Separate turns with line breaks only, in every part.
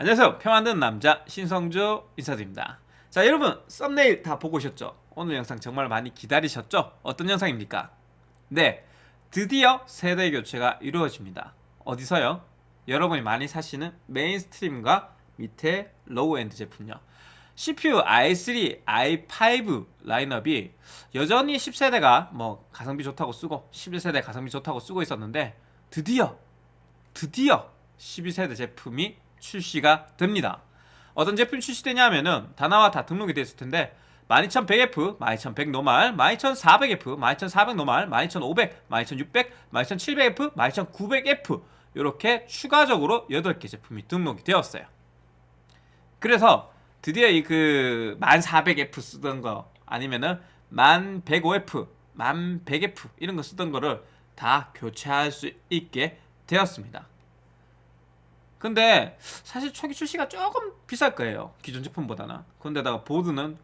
안녕하세요 표 만드는 남자 신성주 인사드립니다 자 여러분 썸네일 다 보고 오셨죠? 오늘 영상 정말 많이 기다리셨죠? 어떤 영상입니까? 네 드디어 세대 교체가 이루어집니다 어디서요? 여러분이 많이 사시는 mainstream과 밑에 low-end 제품요 CPU i3, i5 라인업이 여전히 10세대가 뭐 가성비 좋다고 쓰고 11세대 가성비 좋다고 쓰고 있었는데 드디어 드디어 12세대 제품이 출시가 됩니다. 어떤 제품이 출시되냐 하면은 다 나와 다 등록이 됐을 텐데 12100F, 12100 노말, 12400F, 12400 노말, 12500, 12600, 12700F, 12900F 이렇게 추가적으로 8개 제품이 등록이 되었어요. 그래서 드디어 이 그 1400F 쓰던 거 아니면은 1105F, 1100F 이런 거 쓰던 거를 다 교체할 수 있게 되었습니다. 근데 사실 초기 출시가 조금 비쌀 거예요. 기존 제품보다는. 근데다가 보드는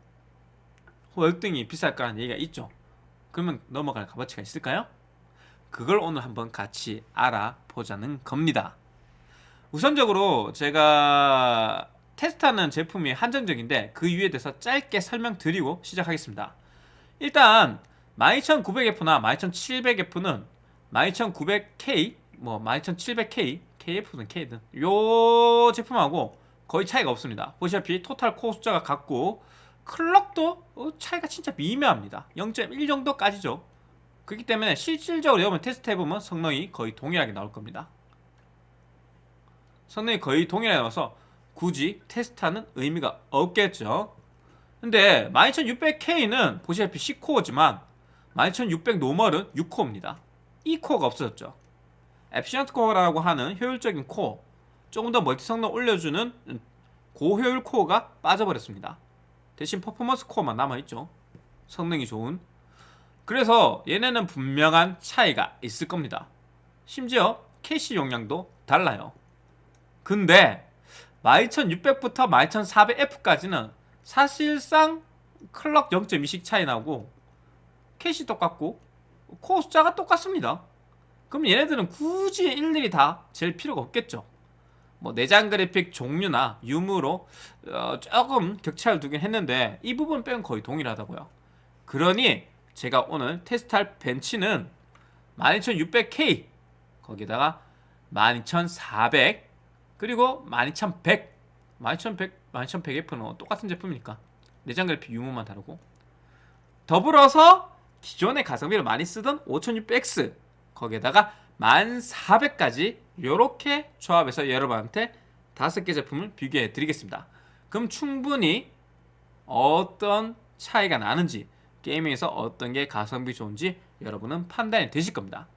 월등히 비쌀 거라는 얘기가 있죠. 그러면 넘어갈 값어치가 있을까요? 그걸 오늘 한번 같이 알아보자는 겁니다. 우선적으로 제가 테스트하는 제품이 한정적인데 그 이유에 대해서 짧게 설명드리고 시작하겠습니다. 일단 12900F나 12700F는 12900K, 뭐 12700K, KF든 K든 요 제품하고 거의 차이가 없습니다. 보시다시피 토탈 코어 숫자가 같고 클럭도 어, 차이가 진짜 미묘합니다. 0.1 정도까지죠. 그렇기 때문에 실질적으로 여러분 테스트 해보면 성능이 거의 동일하게 나올 겁니다. 성능이 거의 동일하게 나와서 굳이 테스트하는 의미가 없겠죠. 근데 12600K는 보시다시피 10코어지만 12600 normal은 6코어입니다. E코어가 없어졌죠. efficient 코어라고 하는 효율적인 코어 조금 더 멀티 성능 올려주는 고효율 코어가 빠져버렸습니다. 대신 퍼포먼스 코어만 남아있죠. 성능이 좋은 그래서 얘네는 분명한 차이가 있을 겁니다. 심지어 캐시 용량도 달라요. 근데 12600부터 12400F까지는 사실상 클럭 0.2씩 차이 나고 캐시 똑같고 코어 숫자가 똑같습니다. 그럼 얘네들은 굳이 일일이 다 잴 필요가 없겠죠. 뭐 내장 그래픽 종류나 유무로 어, 조금 격차를 두긴 했는데 이 부분 빼면 거의 동일하다고요. 그러니 제가 오늘 테스트할 벤치는 12600K 거기다가 12400 그리고 12100 12100, 12100F는 똑같은 제품이니까 내장 그래픽 유무만 다르고 더불어서 기존의 가성비를 많이 쓰던 5600X 거기에다가 1400까지 이렇게 조합해서 여러분한테 다섯 개 제품을 비교해 드리겠습니다. 그럼 충분히 어떤 차이가 나는지 게임에서 어떤 게 가성비 좋은지 여러분은 판단이 되실 겁니다.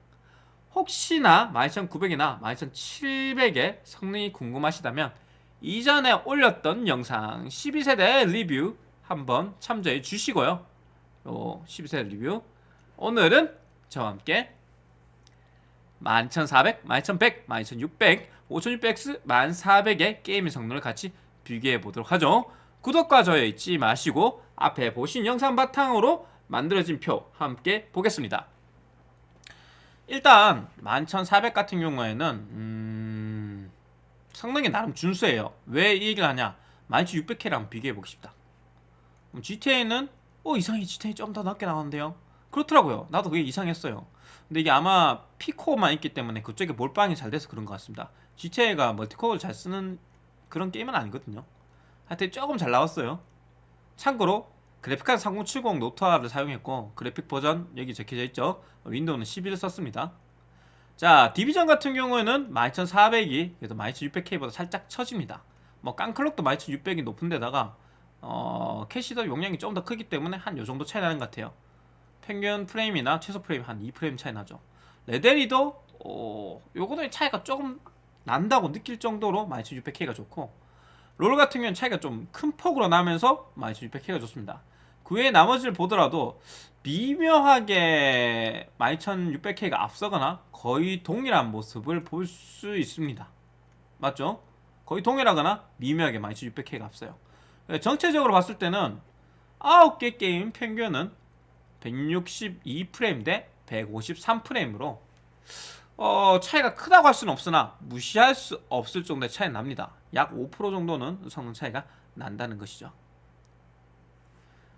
혹시나 12900이나 12700의 성능이 궁금하시다면 이전에 올렸던 영상 12세대 리뷰 한번 참조해 주시고요. 요 12세대 리뷰 오늘은 저와 함께 11400, 12100, 12600, 5600X, 1400의 게임의 성능을 같이 비교해 보도록 하죠. 구독과 좋아요 잊지 마시고 앞에 보신 영상 바탕으로 만들어진 표 함께 보겠습니다. 일단 11400 같은 경우에는 음... 성능이 나름 준수해요. 왜 이 얘기를 하냐 12600K랑 비교해 보고 싶다. GTA는 어 이상해 GTA 좀 더 낮게 나오는데요. 그렇더라고요. 나도 그게 이상했어요. 근데 이게 아마 P코어만 있기 때문에 그쪽에 몰빵이 잘 돼서 그런 것 같습니다. GTA가 멀티코어를 잘 쓰는 그런 게임은 아니거든요. 하여튼 조금 잘 나왔어요. 참고로 그래픽카드 3070 녹투아를 사용했고 그래픽 버전 여기 적혀져 있죠. 윈도우는 11을 썼습니다. 자 디비전 같은 경우에는 12400이 그래도 12600K보다 살짝 처집니다. 뭐 깡클럭도 12600이 높은 데다가 어, 캐시도 용량이 좀더 크기 때문에 한 요정도 차이 나는 것 같아요. 평균 프레임이나 최소 프레임 한 2프레임 차이 나죠. 레데리도 어, 요거는 차이가 조금 난다고 느낄 정도로 12600K가 좋고 롤 같은 경우는 차이가 좀 큰 폭으로 나면서 12600K가 좋습니다. 그 외에 나머지를 보더라도 미묘하게 12600K가 앞서거나 거의 동일한 모습을 볼 수 있습니다. 맞죠? 거의 동일하거나 미묘하게 12600K가 앞서요. 전체적으로 봤을 때는 9개 게임 평균은 162프레임 대 153프레임으로 어, 차이가 크다고 할 수는 없으나 무시할 수 없을 정도의 차이 납니다. 약 5% 정도는 성능 차이가 난다는 것이죠.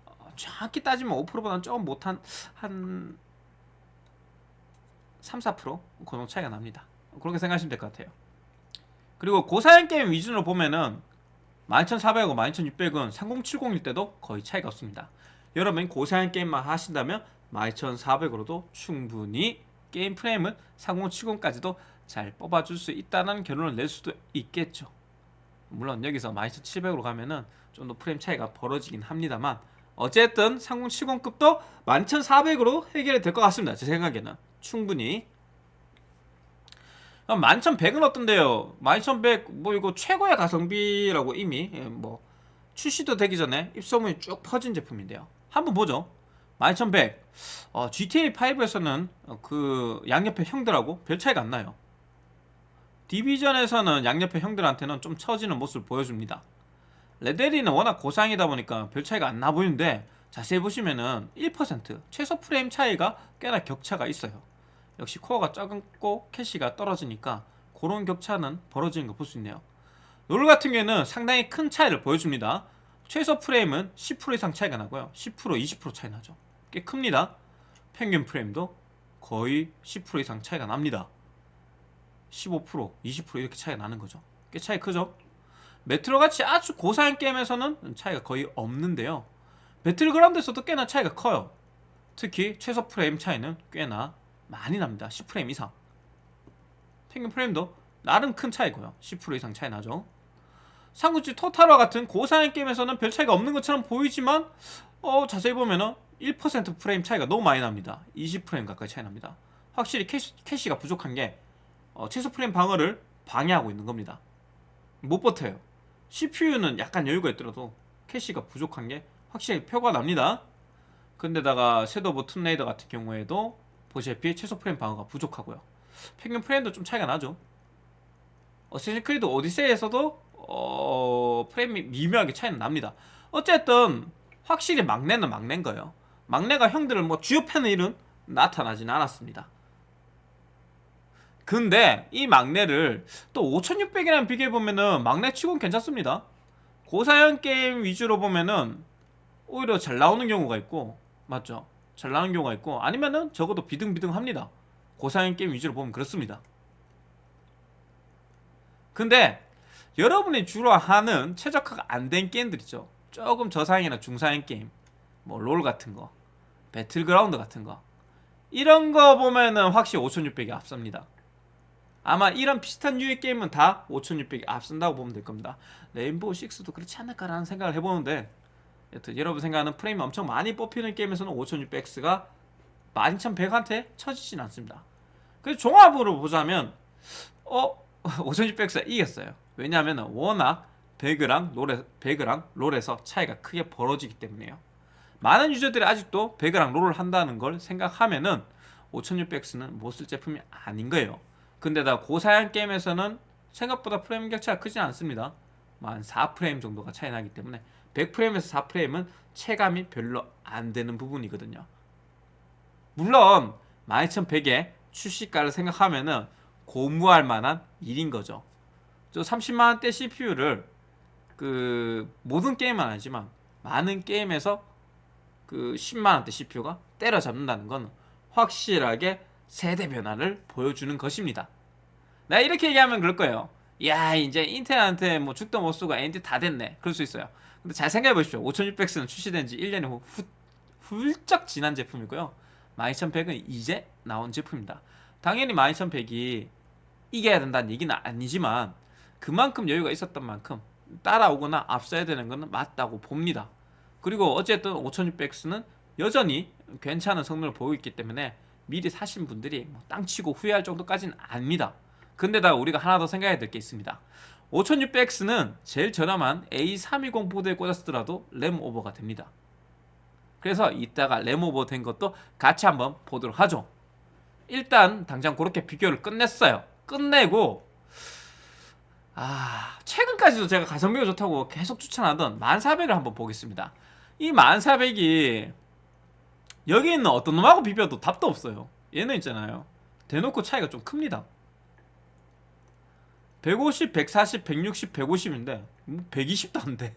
어, 정확히 따지면 5%보다는 조금 못한 한 3, 4%그 정도 차이가 납니다. 그렇게 생각하시면 될 것 같아요. 그리고 고사양 게임 위주로 보면은 12400하고 12600은 3070일 때도 거의 차이가 없습니다. 여러분 고사양 게임만 하신다면 12400으로도 충분히 게임 프레임은 3070까지도 잘 뽑아줄 수 있다는 결론을 낼 수도 있겠죠. 물론 여기서 12700으로 가면은 좀 더 프레임 차이가 벌어지긴 합니다만 어쨌든 3070급도 11400으로 해결이 될 것 같습니다. 제 생각에는 충분히 11,100은 어떤데요? 11,100 뭐 이거 최고의 가성비라고 이미 예, 뭐 출시도 되기 전에 입소문이 쭉 퍼진 제품인데요. 한번 보죠. 11,100 어, GTA 5에서는 그 양옆에 형들하고 별 차이가 안 나요. 디비전에서는 양옆에 형들한테는 좀 처지는 모습을 보여줍니다. 레데리는 워낙 고상이다 보니까 별 차이가 안 나 보이는데 자세히 보시면은 1% 최소 프레임 차이가 꽤나 격차가 있어요. 역시 코어가 적고 캐시가 떨어지니까 그런 격차는 벌어지는 거 볼 수 있네요. 롤 같은 경우에는 상당히 큰 차이를 보여줍니다. 최소 프레임은 10% 이상 차이가 나고요. 10% 20% 차이 나죠. 꽤 큽니다. 평균 프레임도 거의 10% 이상 차이가 납니다. 15% 20% 이렇게 차이가 나는 거죠. 꽤 차이 크죠? 메트로 같이 아주 고사양 게임에서는 차이가 거의 없는데요. 배틀그라운드에서도 꽤나 차이가 커요. 특히 최소 프레임 차이는 꽤나 많이 납니다. 10프레임 이상. 평균 프레임도 나름 큰 차이고요. 10% 이상 차이 나죠. 삼국지 토탈워 같은 고사양 게임에서는 별 차이가 없는 것처럼 보이지만 어, 자세히 보면은 1% 프레임 차이가 너무 많이 납니다. 20프레임 가까이 차이 납니다. 확실히 캐시, 캐시가 부족한 게 어, 최소 프레임 방어를 방해하고 있는 겁니다. 못 버텨요. CPU는 약간 여유가 있더라도 캐시가 부족한 게 확실히 표가 납니다. 근데다가 섀도우 오브 툼레이더 같은 경우에도 보시다시피 최소 프레임 방어가 부족하고요. 평균 프레임도 좀 차이가 나죠. 어쌔신 크리드 오디세이에서도 어, 프레임이 미묘하게 차이는 납니다. 어쨌든 확실히 막내는 막내인 거예요. 막내가 형들을 뭐 쥐어 패는 일은 나타나진 않았습니다. 근데 이 막내를 또 5600이랑 비교해보면은 막내 치곤 괜찮습니다. 고사양 게임 위주로 보면은 오히려 잘 나오는 경우가 있고 맞죠? 잘 나오는 경우가 있고 아니면은 적어도 비등비등합니다. 고사양 게임 위주로 보면 그렇습니다. 근데 여러분이 주로 하는 최적화가 안 된 게임들 있죠. 조금 저사양이나 중사양 게임 뭐 롤 같은 거 배틀그라운드 같은 거 이런 거 보면은 확실히 5600이 앞섭니다. 아마 이런 비슷한 유의 게임은 다 5600이 앞선다고 보면 될 겁니다. 레인보우 6도 그렇지 않을까라는 생각을 해보는데 여튼 여러분 생각하는 프레임이 엄청 많이 뽑히는 게임에서는 5600X가 12100한테 처지진 않습니다. 그래서 종합으로 보자면 어 5600X가 이겼어요. 왜냐하면 워낙 배그랑 롤에, 배그랑 롤에서 차이가 크게 벌어지기 때문에요. 많은 유저들이 아직도 배그랑 롤을 한다는 걸 생각하면은 5600X는 못 쓸 제품이 아닌 거예요. 근데다 고사양 게임에서는 생각보다 프레임 격차가 크지 않습니다. 뭐한 4프레임 정도가 차이 나기 때문에 100프레임에서 4프레임은 체감이 별로 안 되는 부분이거든요. 물론 12100의 출시가를 생각하면 은 고무할 만한 일인 거죠. 저 30만원대 CPU를 그 모든 게임은 아니지만 많은 게임에서 그 10만원대 CPU가 때려잡는다는 건 확실하게 세대 변화를 보여주는 것입니다. 나 이렇게 얘기하면 그럴 거예요. 야 이제 인텔한테 뭐 죽도 못 쓰고 AMD 다 됐네. 그럴 수 있어요. 근데 잘 생각해 보십시오. 5600X는 출시된 지 1년이 후, 훌쩍 지난 제품이고요. 12100은 이제 나온 제품입니다. 당연히 12100이 이겨야 된다는 얘기는 아니지만 그만큼 여유가 있었던 만큼 따라오거나 앞서야 되는 것은 맞다고 봅니다. 그리고 어쨌든 5600X는 여전히 괜찮은 성능을 보이고 있기 때문에 미리 사신 분들이 뭐 땅치고 후회할 정도까지는 아닙니다. 근데다 우리가 하나 더 생각해야 될 게 있습니다. 5600X는 제일 저렴한 A320 보드에 꽂았더라도 램 오버가 됩니다. 그래서 이따가 램 오버 된 것도 같이 한번 보도록 하죠. 일단 당장 그렇게 비교를 끝냈어요. 끝내고 아 최근까지도 제가 가성비가 좋다고 계속 추천하던 1400을 한번 보겠습니다. 이 1400이 여기 있는 어떤 놈하고 비벼도 답도 없어요. 얘는 있잖아요. 대놓고 차이가 좀 큽니다 150, 140, 160, 150인데 120도 안 돼.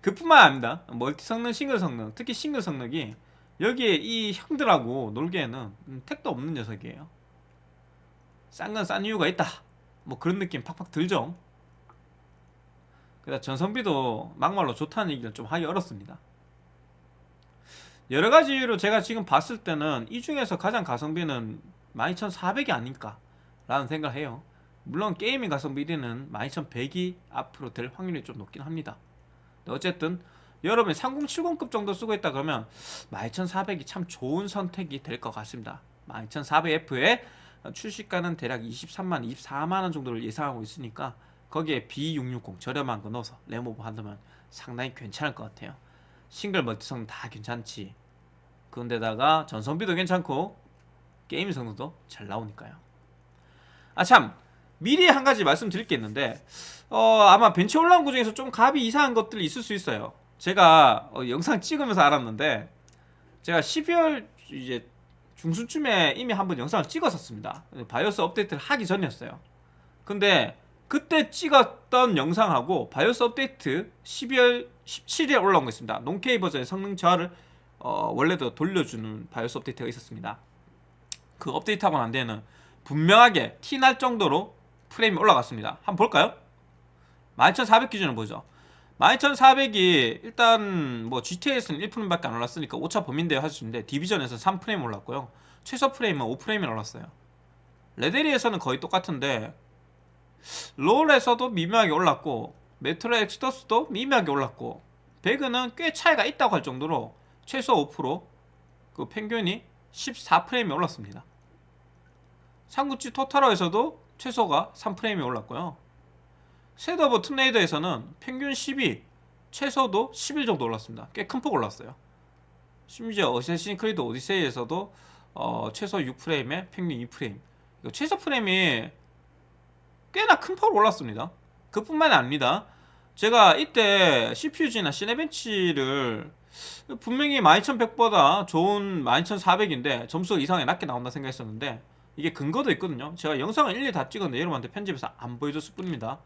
그뿐만 아닙니다. 멀티 성능, 싱글 성능, 특히 싱글 성능이 여기에 이 형들하고 놀기에는 음, 택도 없는 녀석이에요. 싼 건 싼 이유가 있다. 뭐 그런 느낌 팍팍 들죠. 그다 전성비도 막말로 좋다는 얘기를 좀 하기 어렵습니다. 여러 가지 이유로 제가 지금 봤을 때는 이 중에서 가장 가성비는 12400이 아닐까 라는 생각을 해요. 물론 게이밍 가성비 1위는 12100이 앞으로 될 확률이 좀 높긴 합니다. 어쨌든 여러분이 3070급 정도 쓰고 있다 그러면 12400이 참 좋은 선택이 될 것 같습니다. 12400F에 출시가는 대략 23만, 24만원 정도를 예상하고 있으니까 거기에 B660 저렴한 거 넣어서 램오버 한다면 상당히 괜찮을 것 같아요. 싱글 멀티 성능 다 괜찮지. 그런데다가 전성비도 괜찮고 게임 성능도 잘 나오니까요. 아참 미리 한 가지 말씀드릴 게 있는데 어 아마 벤치 올라온 거 중에서 좀 값이 이상한 것들이 있을 수 있어요. 제가 어, 영상 찍으면서 알았는데 제가 12월 이제 중순쯤에 이미 한번 영상을 찍었었습니다. 바이오스 업데이트를 하기 전이었어요. 근데 그때 찍었던 영상하고 바이오스 업데이트 12월 17일에 올라온 거 있습니다. non-K 버전의 성능 저하를 어, 원래대로 돌려주는 바이오스 업데이트가 있었습니다. 그 업데이트하고 난 뒤에는 분명하게 티날 정도로 프레임이 올라갔습니다. 한번 볼까요? 12400 기준으로 보죠. 12400이 일단 뭐 GTA에서는 1%밖에 안 올랐으니까 5차 범인대요 할수 있는데 디비전에서 3프레임 올랐고요. 최소 프레임은 5프레임이 올랐어요. 레데리에서는 거의 똑같은데 롤에서도 미묘하게 올랐고 메트로 엑스더스도 미묘하게 올랐고 배그는 꽤 차이가 있다고 할 정도로 최소 5%그 평균이 14프레임이 올랐습니다. 삼국지 토탈러에서도 최소가 3프레임이 올랐고요. 섀도우 오브 툼레이더에서는 평균 12, 최소도 11 정도 올랐습니다. 꽤 큰 폭 올랐어요. 심지어 어쌔신 크리드 오디세이에서도 어, 최소 6프레임에 평균 2프레임. 최소 프레임이 꽤나 큰 폭으로 올랐습니다. 그뿐만이 아닙니다. 제가 이때 CPU-Z나 시네벤치를 분명히 12100보다 좋은 12400인데 점수가 이상하게 낮게 나온다 생각했었는데 이게 근거도 있거든요. 제가 영상을 일일이 다 찍었는데 여러분한테 편집해서 안 보여줬을 뿐입니다.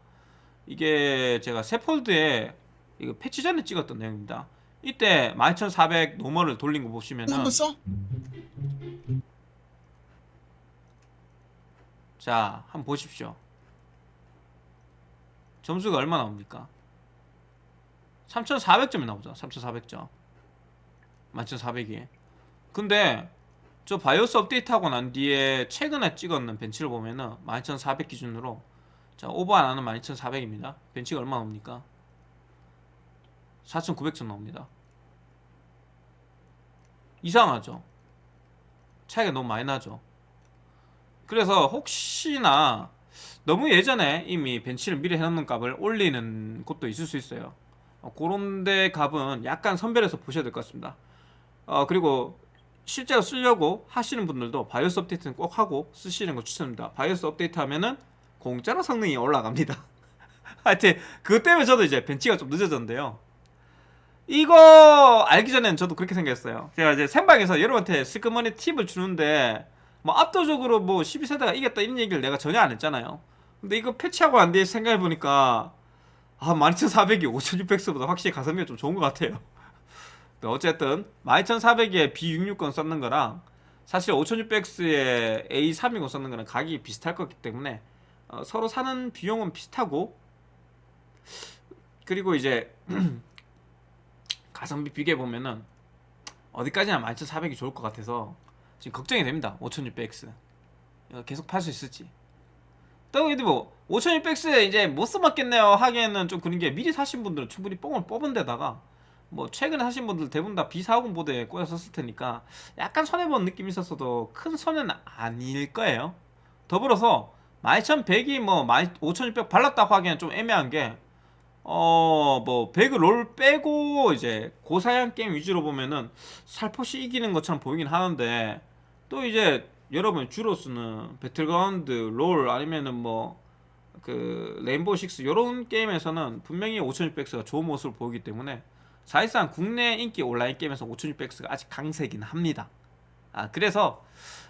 이게 제가 새 폴더에 이거 패치 전에 찍었던 내용입니다. 이때 12400 노멀을 돌린 거 보시면은
한번 써?
자, 한번 보십시오. 점수가 얼마 나옵니까? 3,400점이 나오죠. 3,400점. 11,400이. 근데 저 바이오스 업데이트하고 난 뒤에 최근에 찍었는 벤치를 보면은 11,400 기준으로 자, 오버 안 하는 12,400입니다. 벤치가 얼마 나옵니까? 4,900점 나옵니다. 이상하죠? 차이가 너무 많이 나죠? 그래서 혹시나 너무 예전에 이미 벤치를 미리 해놓는 값을 올리는 곳도 있을 수 있어요. 어, 그런 데 값은 약간 선별해서 보셔야 될 것 같습니다. 어, 그리고 실제로 쓰려고 하시는 분들도 바이오스 업데이트는 꼭 하고 쓰시는 거 추천합니다. 바이오스 업데이트 하면은 공짜로 성능이 올라갑니다. 하여튼 그것 때문에 저도 이제 벤치가 좀 늦어졌는데요. 이거 알기 전에는 저도 그렇게 생겼어요. 제가 이제 생방에서 여러분한테 스크머니 팁을 주는데 뭐 압도적으로 뭐 12세대가 이겼다 이런 얘기를 내가 전혀 안 했잖아요. 근데 이거 패치하고 안 뒤에 생각해 보니까 아 12400이 5600X보다 확실히 가성비가 좀 좋은 것 같아요. 어쨌든 12400에 B660 썼는 거랑 사실 5600X에 A320 썼는 거랑 가격이 비슷할 거기 때문에 어, 서로 사는 비용은 비슷하고 그리고 이제 가성비 비교해 보면은 어디까지나 12400이 좋을 것 같아서 지금 걱정이 됩니다. 5600X 계속 팔 수 있을지. 또 근데 뭐 5600X에 이제 못 써먹겠네요 하기에는 좀 그런 게 미리 사신 분들은 충분히 뽕을 뽑은 데다가 뭐 최근에 사신 분들 대부분 다 B450 보드에 꽂아 썼을 테니까 약간 손해본 느낌이 있었어도 큰 손해는 아닐 거예요. 더불어서 12100이 뭐 5600 발랐다고 하기에는 좀 애매한 게 어, 뭐, 배그 롤 빼고, 이제, 고사양 게임 위주로 보면은, 살포시 이기는 것처럼 보이긴 하는데, 또 이제, 여러분 주로 쓰는 배틀그라운드, 롤, 아니면은 뭐, 그, 레인보우 식스, 요런 게임에서는 분명히 5600X가 좋은 모습을 보이기 때문에, 사실상 국내 인기 온라인 게임에서 5600X가 아직 강세긴 합니다. 아, 그래서,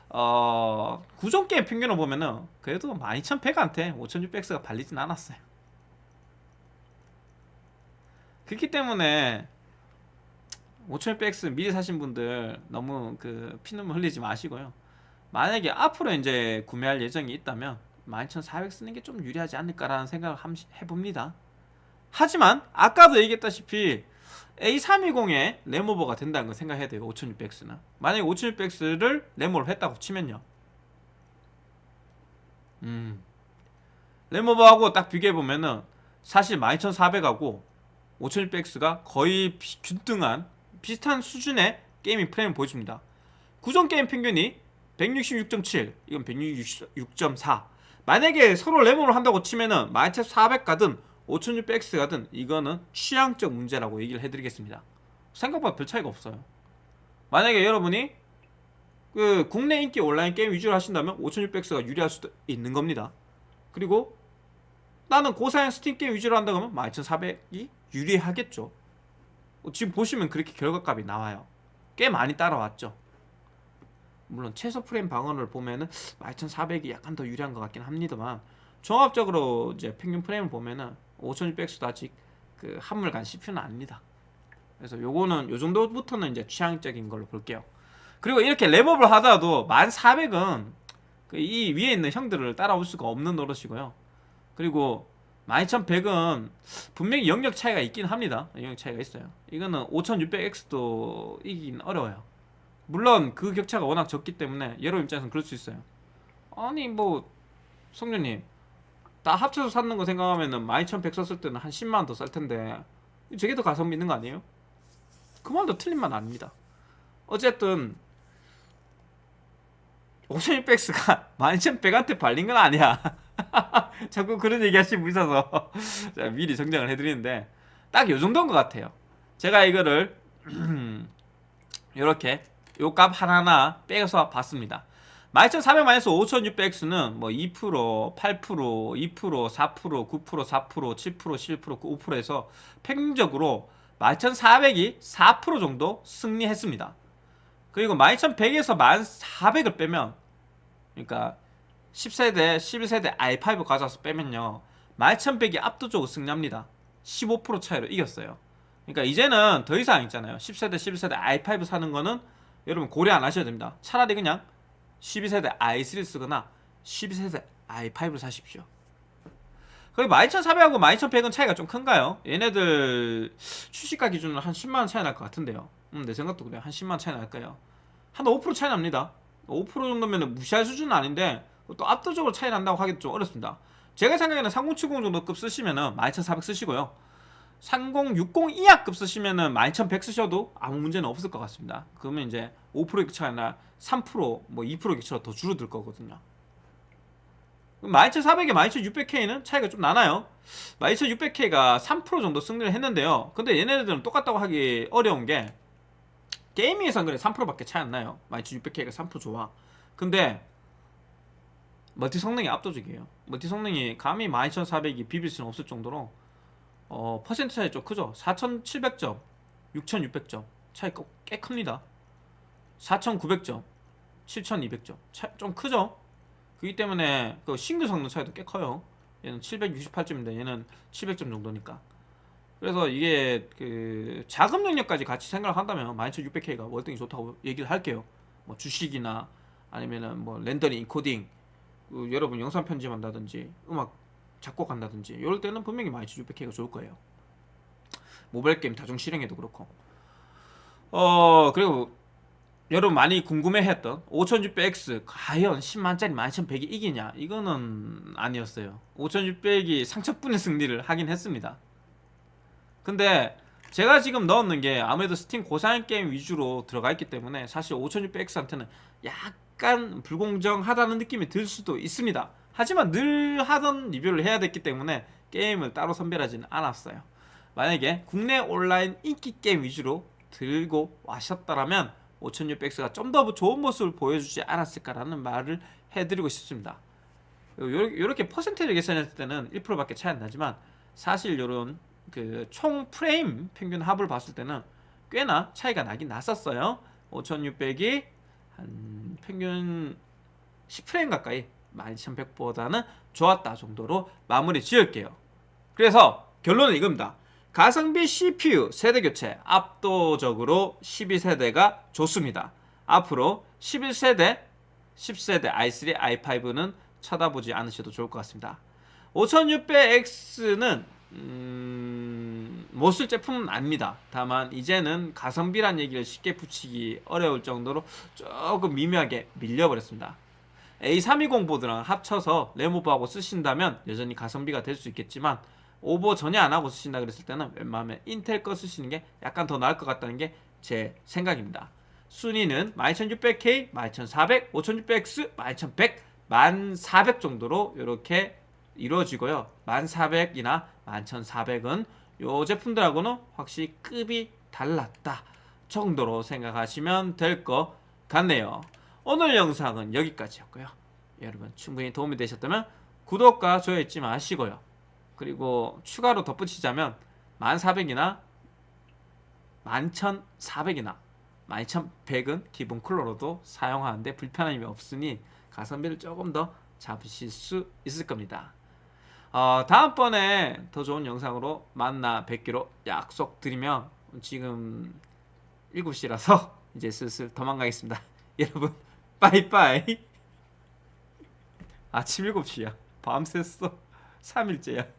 어 구종 게임 평균을 보면은 그래도 12100한테 5600X가 발리진 않았어요. 그렇기 때문에 5600X 미리 사신 분들 너무 그 피눈물 흘리지 마시고요. 만약에 앞으로 이제 구매할 예정이 있다면 12400 쓰는 게 좀 유리하지 않을까라는 생각을 함- 해봅니다. 하지만 아까도 얘기했다시피 A320에 램오버가 된다는 걸 생각해야 돼요. 5600X는. 만약에 5600X를 램오버를 했다고 치면요. 음. 램오버하고 딱 비교해보면은 사실 12400하고 5600X가 거의 비- 균등한 비슷한 수준의 게이밍 프레임을 보여줍니다. 구종 게임 평균이 166.7, 이건 166.4. 만약에 서로 램오버를 한다고 치면은 12400 가든 5600X 가든 이거는 취향적 문제라고 얘기를 해드리겠습니다. 생각보다 별 차이가 없어요. 만약에 여러분이 그 국내 인기 온라인 게임 위주로 하신다면 5600X가 유리할 수도 있는 겁니다. 그리고 나는 고사양 스팀 게임 위주로 한다 그러면 12400이 유리하겠죠. 어, 지금 보시면 그렇게 결과값이 나와요. 꽤 많이 따라왔죠. 물론 최소 프레임 방어를 보면은 12400이 약간 더 유리한 것 같긴 합니다만 종합적으로 이제 평균 프레임을 보면은 5600X도 아직 그 한물간 CPU는 아닙니다. 그래서 요거는 요 정도부터는 이제 취향적인 걸로 볼게요. 그리고 이렇게 램오버를 하더라도 12400은 그 이 위에 있는 형들을 따라올 수가 없는 노릇이고요. 그리고 12100은 분명히 영역 차이가 있긴 합니다. 영역 차이가 있어요. 이거는 5600X도 이기긴 어려워요. 물론 그 격차가 워낙 적기 때문에 여러분 입장에서는 그럴 수 있어요. 아니 뭐 성준님 다 합쳐서 샀는 거 생각하면은 12100 썼을 때는 한 10만 원더쌀 텐데 저게 더 가성비 있는 거 아니에요? 그 말도 틀린 말 아닙니다. 어쨌든 5600X가 12100한테 발린 건 아니야. 자꾸 그런 얘기 하시는 분 있어서 제가 미리 정정을 해드리는데 딱 요 정도인 것 같아요. 제가 이거를 이렇게 요 값 하나하나 빼서 봤습니다. 12400-5600X는 뭐 2%, 8%, 2%, 4%, 9%, 4%, 7%, 11%, 5%에서 평균적으로 12400이 4% 정도 승리했습니다. 그리고 12100에서 1400을 빼면 그러니까 10세대, 11세대 i5 가져와서 빼면요 12100이 압도적으로 승리합니다. 15% 차이로 이겼어요. 그러니까 이제는 더 이상 있잖아요. 10세대, 11세대 i5 사는 거는 여러분 고려 안 하셔도 됩니다. 차라리 그냥 12세대 i3 쓰거나 12세대 i5를 사십시오. 그리고 12400하고 12100은 차이가 좀 큰가요? 얘네들 출시가 기준으로 한 10만원 차이 날 것 같은데요. 음, 내 생각도 그래요. 한 10만원 차이 날까요? 한 5% 차이 납니다. 5% 정도면 무시할 수준은 아닌데 또 압도적으로 차이 난다고 하기도 좀 어렵습니다. 제가 생각에는 3070 정도급 쓰시면은 12400 쓰시고요 3060 이하급 쓰시면은 12100 쓰셔도 아무 문제는 없을 것 같습니다. 그러면 이제 5% 차이나 3%뭐 2% 격차가 더 줄어들 거거든요. 12400에 12600K는 차이가 좀 나나요? 12600K가 3% 정도 승리를 했는데요. 근데 얘네들은 똑같다고 하기 어려운 게 게이밍에선 그래 3%밖에 차이 안 나요. 12600K가 3% 좋아. 근데 멀티 성능이 압도적이에요. 멀티 성능이 감히 12400이 비빌 수는 없을 정도로 어, 퍼센트 차이 좀 크죠? 4700점 6600점 차이 꽤 큽니다. 4900점 7200점 차, 좀 크죠? 그렇기 때문에 그 싱글 성능 차이도 꽤 커요. 얘는 768점인데 얘는 700점 정도니까. 그래서 이게 그 자금 영역까지 같이 생각을 한다면 12600K가 월등히 좋다고 얘기를 할게요. 뭐 주식이나 아니면은 뭐 렌더링, 인코딩 그 여러분 영상 편집한다든지 음악 작곡한다든지 이럴 때는 분명히 12600K가 좋을 거예요. 모바일 게임 다중 실행에도 그렇고. 어 그리고 여러분 많이 궁금해했던 5600X 과연 10만짜리 12100이 이기냐? 이거는 아니었어요. 5600이 상처뿐의 승리를 하긴 했습니다. 근데 제가 지금 넣었는 게 아무래도 스팀 고사양 게임 위주로 들어가 있기 때문에 사실 5600X한테는 약간 불공정하다는 느낌이 들 수도 있습니다 하지만 늘 하던 리뷰를 해야 됐기 때문에 게임을 따로 선별하지는 않았어요. 만약에 국내 온라인 인기 게임 위주로 들고 와셨다라면 5600X가 좀 더 좋은 모습을 보여주지 않았을까라는 말을 해드리고 싶습니다. 이렇게 퍼센테이지 계산했을 때는 1%밖에 차이 안 나지만 사실 이런 그 총 프레임 평균 합을 봤을 때는 꽤나 차이가 나긴 났었어요. 5600이 한 평균 10프레임 가까이 12100보다는 좋았다 정도로 마무리 지을게요. 그래서 결론은 이겁니다. 가성비 CPU 세대 교체 압도적으로 12세대가 좋습니다. 앞으로 11세대, 10세대 i3, i5는 쳐다보지 않으셔도 좋을 것 같습니다. 5600X는 음, 못쓸 제품은 아닙니다. 다만 이제는 가성비란 얘기를 쉽게 붙이기 어려울 정도로 조금 미묘하게 밀려버렸습니다. A320 보드랑 합쳐서 레모버하고 쓰신다면 여전히 가성비가 될 수 있겠지만 오버 전혀 안 하고 쓰신다 그랬을 때는 웬만하면 인텔 거 쓰시는 게 약간 더 나을 것 같다는 게 제 생각입니다. 순위는 12600K, 12400, 5600X, 12100, 1400 정도로 이렇게 이루어지고요. 1400이나 11400은 요 제품들하고는 확실히 급이 달랐다 정도로 생각하시면 될 것 같네요. 오늘 영상은 여기까지였고요. 여러분 충분히 도움이 되셨다면 구독과 좋아요 잊지 마시고요. 그리고 추가로 덧붙이자면 1400이나 11400이나 12100은 기본 쿨러로도 사용하는데 불편함이 없으니 가성비를 조금 더 잡으실 수 있을 겁니다. 어, 다음번에 더 좋은 영상으로 만나 뵙기로 약속드리며 지금 7시라서 이제 슬슬 도망가겠습니다. 여러분 빠이빠이. 아침 7시야. 밤 샜어. 3일째야